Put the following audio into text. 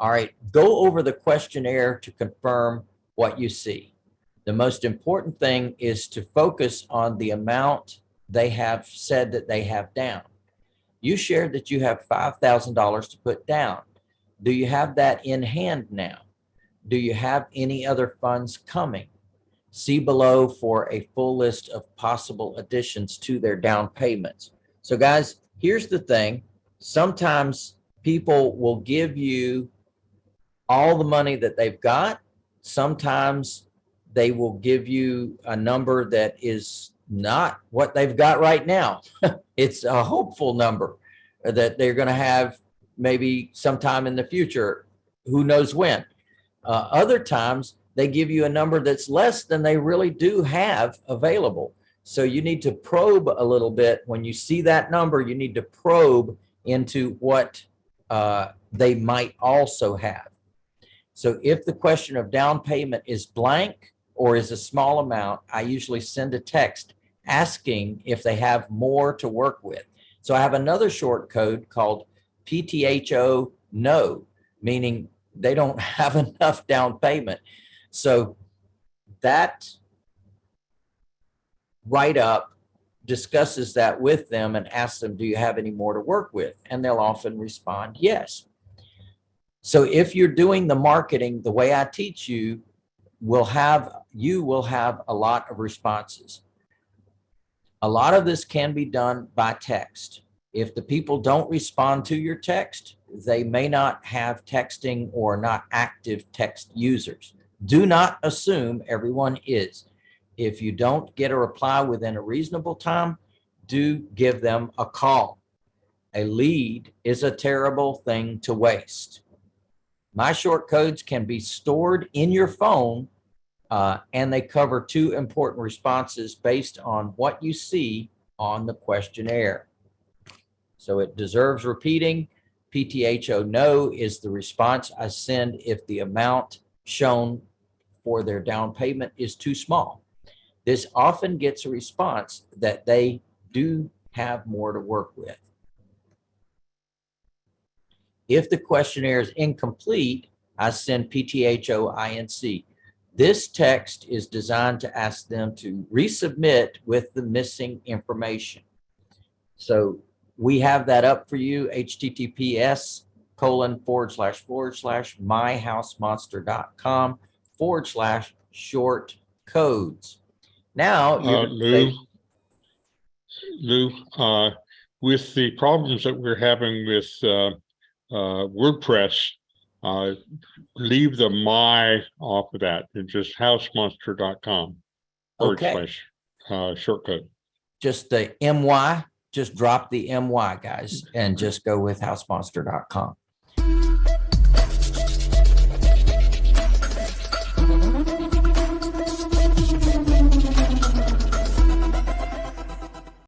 All right, go over the questionnaire to confirm what you see. The most important thing is to focus on the amount they have said that they have down. You shared that you have $5,000 to put down. Do you have that in hand now? Do you have any other funds coming? See below for a full list of possible additions to their down payments. So guys, here's the thing. Sometimes people will give you all the money that they've got. Sometimes they will give you a number that is not what they've got right now. it's a hopeful number that they're going to have maybe sometime in the future. Who knows when? Uh, other times they give you a number that's less than they really do have available. So you need to probe a little bit. When you see that number, you need to probe into what uh, they might also have. So if the question of down payment is blank or is a small amount, I usually send a text asking if they have more to work with. So I have another short code called PTHO no, meaning they don't have enough down payment. So that write up discusses that with them and asks them, do you have any more to work with? And they'll often respond, yes. So if you're doing the marketing the way I teach you, will have you will have a lot of responses. A lot of this can be done by text. If the people don't respond to your text, they may not have texting or not active text users. Do not assume everyone is. If you don't get a reply within a reasonable time, do give them a call. A lead is a terrible thing to waste. My short codes can be stored in your phone uh, and they cover two important responses based on what you see on the questionnaire. So it deserves repeating. PTHO no is the response I send if the amount shown for their down payment is too small. This often gets a response that they do have more to work with. If the questionnaire is incomplete, I send PTHO INC. This text is designed to ask them to resubmit with the missing information. So we have that up for you, https colon forward slash forward slash myhousemonster.com forward slash short codes. Now, Uh, Lou, Lou, uh, with the problems that we're having with, uh, WordPress, uh, leave the my off of that and just housemonster.com. Okay. slash, Uh, shortcut. just the MY, just drop the MY guys and just go with housemonster.com.